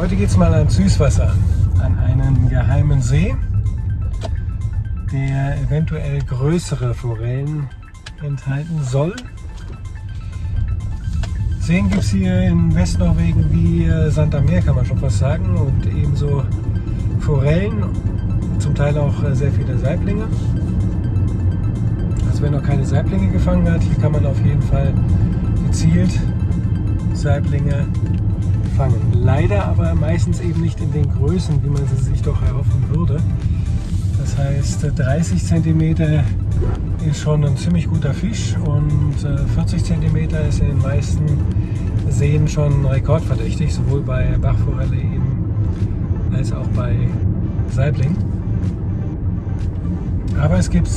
Heute geht es mal ans Süßwasser, an einen geheimen See, der eventuell größere Forellen enthalten soll. Seen gibt es hier in Westnorwegen wie äh, Santa Meer, kann man schon fast sagen, und ebenso Forellen, zum Teil auch äh, sehr viele Saiblinge. Also wer noch keine Saiblinge gefangen hat, hier kann man auf jeden Fall gezielt Saiblinge fangen. Leider aber meistens eben nicht in den Größen, wie man sie sich doch erhoffen würde. Das heißt 30 cm ist schon ein ziemlich guter Fisch und 40 äh, cm ist in den meisten Seen schon rekordverdächtig, sowohl bei Bachforelle eben als auch bei Saibling. Aber es gibt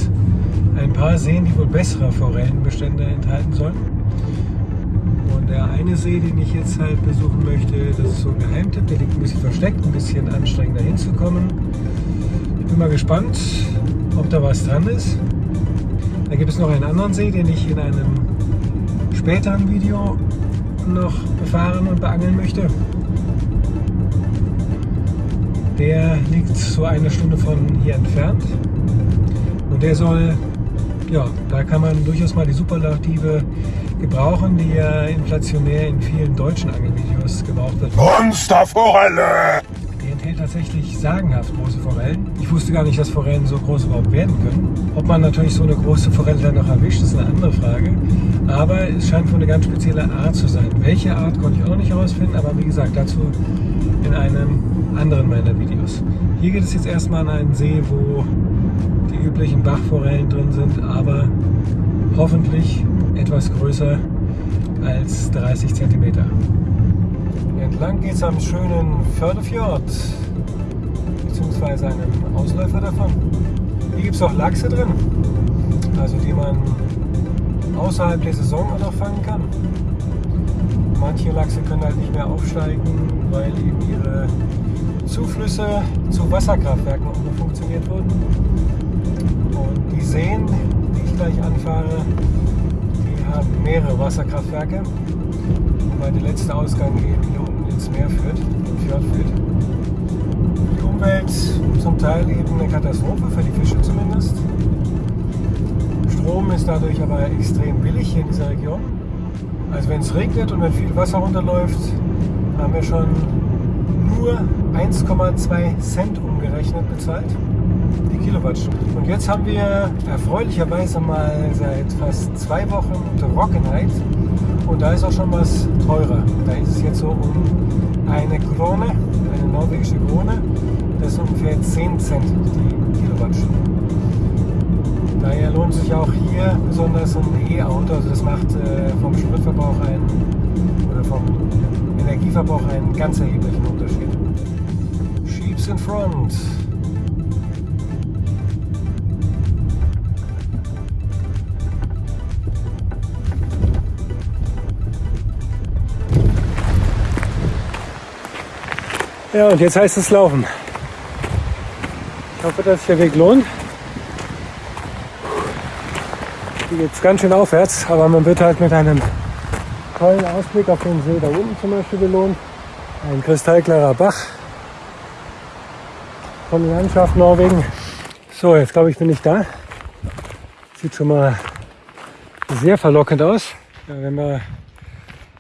ein paar Seen, die wohl bessere Forellenbestände enthalten sollen. Und der eine See, den ich jetzt halt besuchen möchte, das ist so ein Geheimtipp, der liegt ein bisschen versteckt, ein bisschen anstrengender hinzukommen. Ich bin mal gespannt, ob da was dran ist. Da gibt es noch einen anderen See, den ich in einem späteren Video noch befahren und beangeln möchte. Der liegt so eine Stunde von hier entfernt. Und der soll, ja, da kann man durchaus mal die Superlative gebrauchen, die ja inflationär in vielen deutschen Angelvideos gebraucht wird. Monsterforelle! Die enthält tatsächlich sagenhaft große Forellen. Ich wusste gar nicht, dass Forellen so groß überhaupt werden können. Ob man natürlich so eine große Forelle dann noch erwischt, ist eine andere Frage. Aber es scheint wohl eine ganz spezielle Art zu sein. Welche Art konnte ich auch noch nicht herausfinden, aber wie gesagt, dazu in einem anderen meiner Videos. Hier geht es jetzt erstmal an einen See, wo die üblichen Bachforellen drin sind, aber hoffentlich etwas größer als 30 cm. Entlang geht es am schönen Fördefjord, beziehungsweise einem Ausläufer davon. Hier gibt es auch Lachse drin, also die man außerhalb der Saison auch noch fangen kann. Manche Lachse können halt nicht mehr aufsteigen, weil eben ihre Zuflüsse zu Wasserkraftwerken umfunktioniert wurden. Und die Seen, die ich gleich anfahre, haben mehrere Wasserkraftwerke, wobei der letzte Ausgang eben hier unten ins Meer führt, im Fjord führt. Die Umwelt zum Teil eben eine Katastrophe, für die Fische zumindest. Strom ist dadurch aber extrem billig hier in dieser Region. Also wenn es regnet und wenn viel Wasser runterläuft, haben wir schon nur 1,2 Cent umgerechnet bezahlt die Kilowattstunde. Und jetzt haben wir erfreulicherweise mal seit fast zwei Wochen Trockenheit und da ist auch schon was teurer. Da ist es jetzt so um eine Krone, eine norwegische Krone, das ist ungefähr 10 Cent die Kilowattstunde. Daher lohnt sich auch hier besonders ein E-Auto, also das macht äh, vom Spritverbrauch einen, oder vom Energieverbrauch einen ganz erheblichen Unterschied. Sheeps in front. Ja, und jetzt heißt es laufen. Ich hoffe, dass sich der Weg lohnt. Hier geht es ganz schön aufwärts, aber man wird halt mit einem tollen Ausblick auf den See da unten zum Beispiel belohnt. Ein kristallklarer Bach von der Landschaft Norwegen. So, jetzt glaube ich, bin ich da. Sieht schon mal sehr verlockend aus. Ja, wenn wir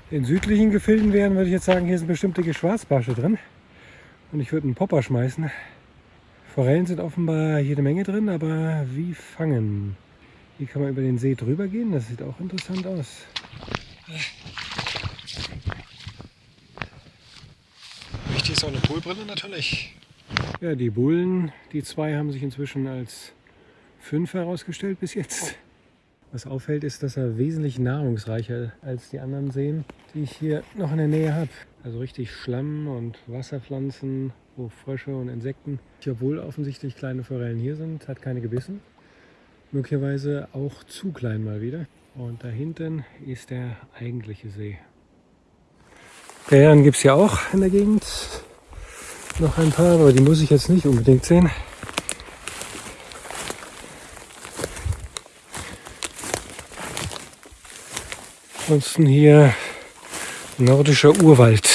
in südlichen Gefilden wären, würde ich jetzt sagen, hier sind bestimmte Schwarzbarsche drin. Und ich würde einen Popper schmeißen. Forellen sind offenbar jede Menge drin, aber wie fangen? Hier kann man über den See drüber gehen, das sieht auch interessant aus. Wichtig ist auch eine Poolbrille natürlich. Ja, die Bullen, die zwei haben sich inzwischen als fünf herausgestellt bis jetzt. Was auffällt, ist, dass er wesentlich nahrungsreicher als die anderen Seen, die ich hier noch in der Nähe habe. Also richtig Schlamm und Wasserpflanzen, wo Frösche und Insekten, obwohl offensichtlich kleine Forellen hier sind, hat keine gebissen. Möglicherweise auch zu klein mal wieder. Und da hinten ist der eigentliche See. Bären gibt es ja auch in der Gegend. Noch ein paar, aber die muss ich jetzt nicht unbedingt sehen. Ansonsten hier nordischer Urwald.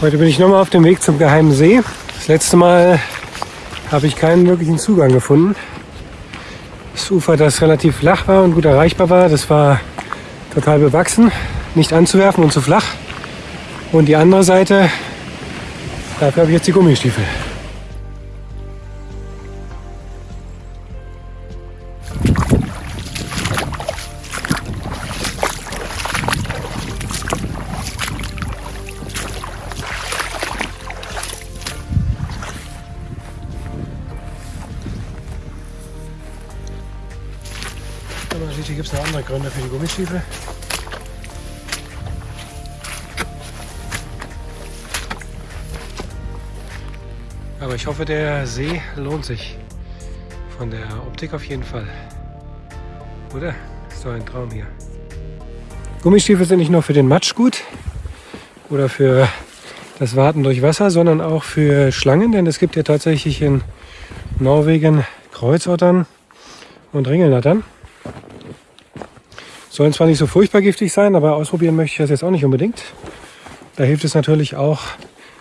Heute bin ich nochmal auf dem Weg zum Geheimen See. Das letzte Mal habe ich keinen wirklichen Zugang gefunden. Das Ufer, das relativ flach war und gut erreichbar war, das war total bewachsen, nicht anzuwerfen und zu flach. Und die andere Seite, dafür habe ich jetzt die Gummistiefel. Hier gibt es noch andere Gründe für die Gummistiefel. Aber ich hoffe, der See lohnt sich. Von der Optik auf jeden Fall. Oder? Ist doch ein Traum hier. Gummistiefel sind nicht nur für den Matsch gut oder für das Warten durch Wasser, sondern auch für Schlangen, denn es gibt ja tatsächlich in Norwegen Kreuzottern und Ringelnattern. Sollen zwar nicht so furchtbar giftig sein, aber ausprobieren möchte ich das jetzt auch nicht unbedingt. Da hilft es natürlich auch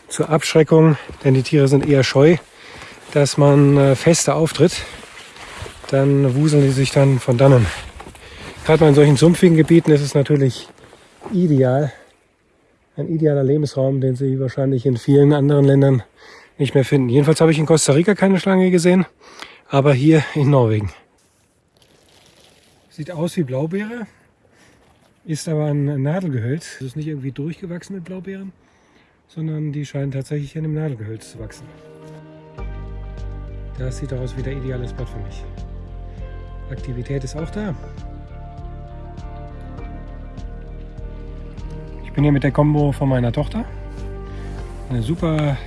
zur Abschreckung, denn die Tiere sind eher scheu, dass man äh, fester auftritt. Dann wuseln die sich dann von dannen. Gerade mal in solchen sumpfigen Gebieten ist es natürlich ideal. Ein idealer Lebensraum, den Sie wahrscheinlich in vielen anderen Ländern nicht mehr finden. Jedenfalls habe ich in Costa Rica keine Schlange gesehen, aber hier in Norwegen. Sieht aus wie Blaubeere, ist aber ein Nadelgehölz. Es ist nicht irgendwie durchgewachsen mit Blaubeeren, sondern die scheinen tatsächlich in dem Nadelgehölz zu wachsen. Das sieht aus wie der ideale Spot für mich. Aktivität ist auch da. Ich bin hier mit der Combo von meiner Tochter. Eine super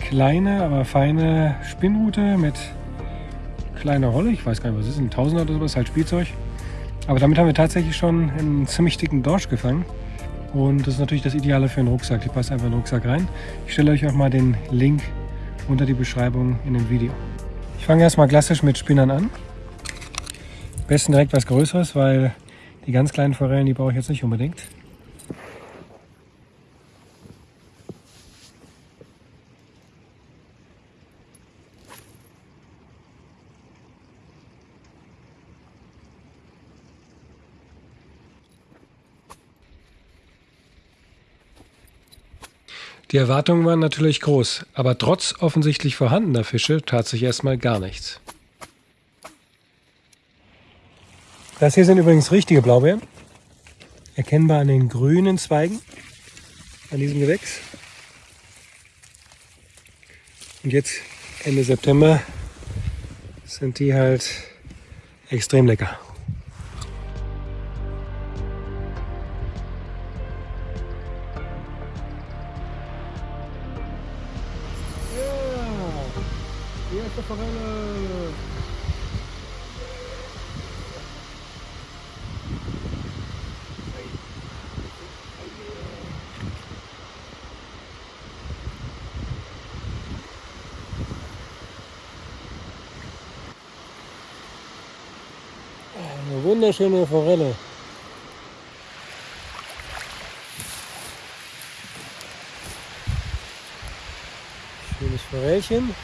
kleine, aber feine Spinnrute mit kleiner Rolle. Ich weiß gar nicht, was ist, ein Tausender oder sowas, halt Spielzeug. Aber damit haben wir tatsächlich schon einen ziemlich dicken Dorsch gefangen. Und das ist natürlich das Ideale für einen Rucksack. Die passt einfach in den Rucksack rein. Ich stelle euch auch mal den Link unter die Beschreibung in dem Video. Ich fange erstmal klassisch mit Spinnern an. Am besten direkt was Größeres, weil die ganz kleinen Forellen, die brauche ich jetzt nicht unbedingt. Die Erwartungen waren natürlich groß, aber trotz offensichtlich vorhandener Fische tat sich erstmal gar nichts. Das hier sind übrigens richtige Blaubeeren. Erkennbar an den grünen Zweigen an diesem Gewächs. Und jetzt Ende September sind die halt extrem lecker. Erste Forelle. Eine wunderschöne Forelle. Schönes Forellchen.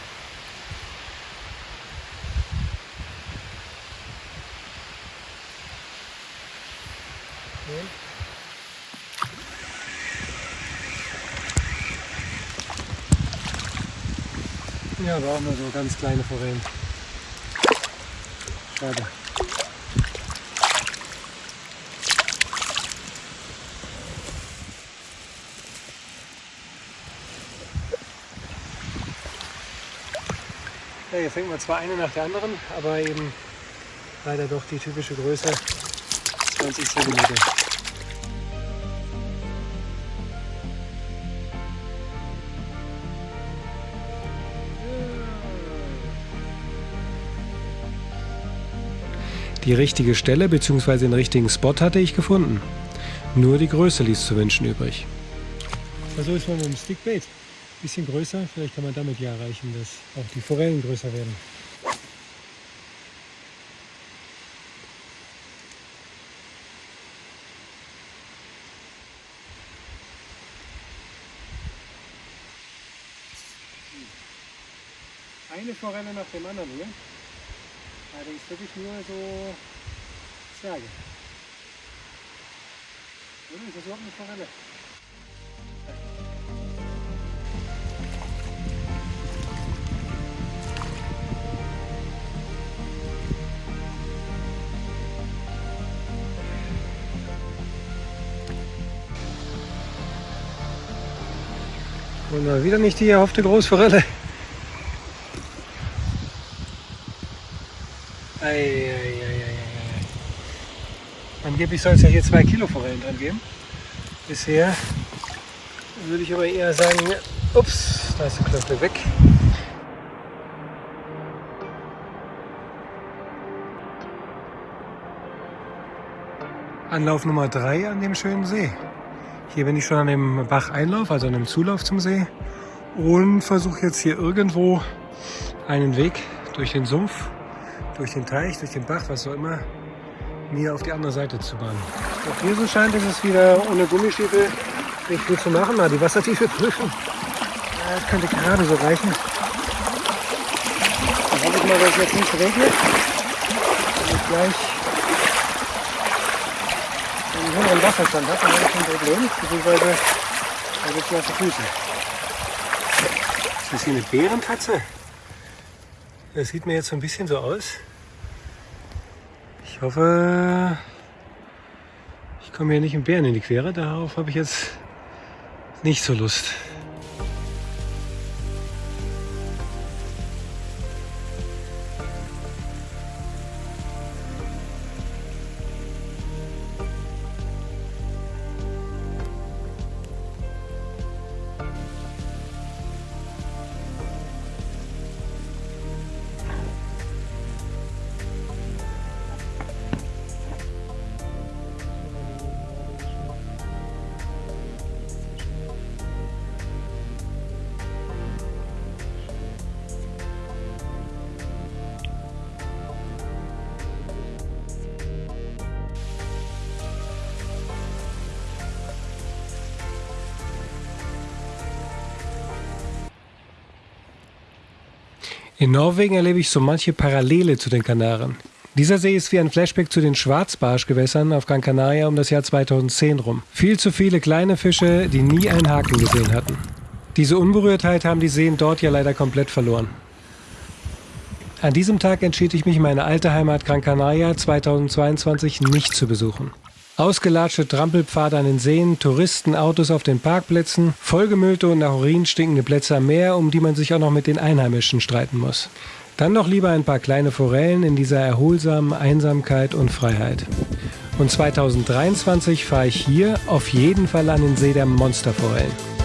Ja, aber auch nur so ganz kleine Forellen. Schade. Ja, hier fängt man zwar eine nach der anderen, aber eben leider doch die typische Größe 20 cm. Die richtige Stelle bzw. den richtigen Spot hatte ich gefunden. Nur die Größe ließ zu wünschen übrig. Also ist man mit dem Stickbait ein bisschen größer. Vielleicht kann man damit ja erreichen, dass auch die Forellen größer werden. Eine Forelle nach dem anderen hier. Allerdings wirklich nur so Zwerge. Oder ist das überhaupt eine Forelle? Und mal wieder nicht die erhoffte Großforelle. Angeblich soll es ja hier zwei Kilo Forellen dran geben. Bisher würde ich aber eher sagen, ups, da ist der Knöpfe weg. Anlauf Nummer 3 an dem schönen See. Hier bin ich schon an dem Bacheinlauf, also an dem Zulauf zum See und versuche jetzt hier irgendwo einen Weg durch den Sumpf, durch den Teich, durch den Bach, was auch immer, mir auf die andere Seite zu bahnen. Auch hier so scheint es ist wieder ohne Gummistiefel nicht viel zu machen. Mal die Wassertiefe prüfen. Ja, das könnte gerade so reichen. Dann hoffe ich mal, dass es jetzt nicht regnet. Und ich gleich einen höheren Wasserstand habe, dann habe ich ein Problem. Beziehungsweise da gibt es nasse Füße. Ist das hier eine Bärenkatze? Das sieht mir jetzt so ein bisschen so aus. Ich hoffe, ich komme hier nicht im Bären in die Quere. Darauf habe ich jetzt nicht so Lust. In Norwegen erlebe ich so manche Parallele zu den Kanaren. Dieser See ist wie ein Flashback zu den Schwarzbarschgewässern auf Gran Canaria um das Jahr 2010 rum. Viel zu viele kleine Fische, die nie einen Haken gesehen hatten. Diese Unberührtheit haben die Seen dort ja leider komplett verloren. An diesem Tag entschied ich mich, meine alte Heimat Gran Canaria 2022 nicht zu besuchen. Ausgelatschte Trampelpfade an den Seen, Touristen, Autos auf den Parkplätzen, vollgemüllte und nach Urin stinkende Plätze am Meer, um die man sich auch noch mit den Einheimischen streiten muss. Dann doch lieber ein paar kleine Forellen in dieser erholsamen Einsamkeit und Freiheit. Und 2023 fahre ich hier auf jeden Fall an den See der Monsterforellen.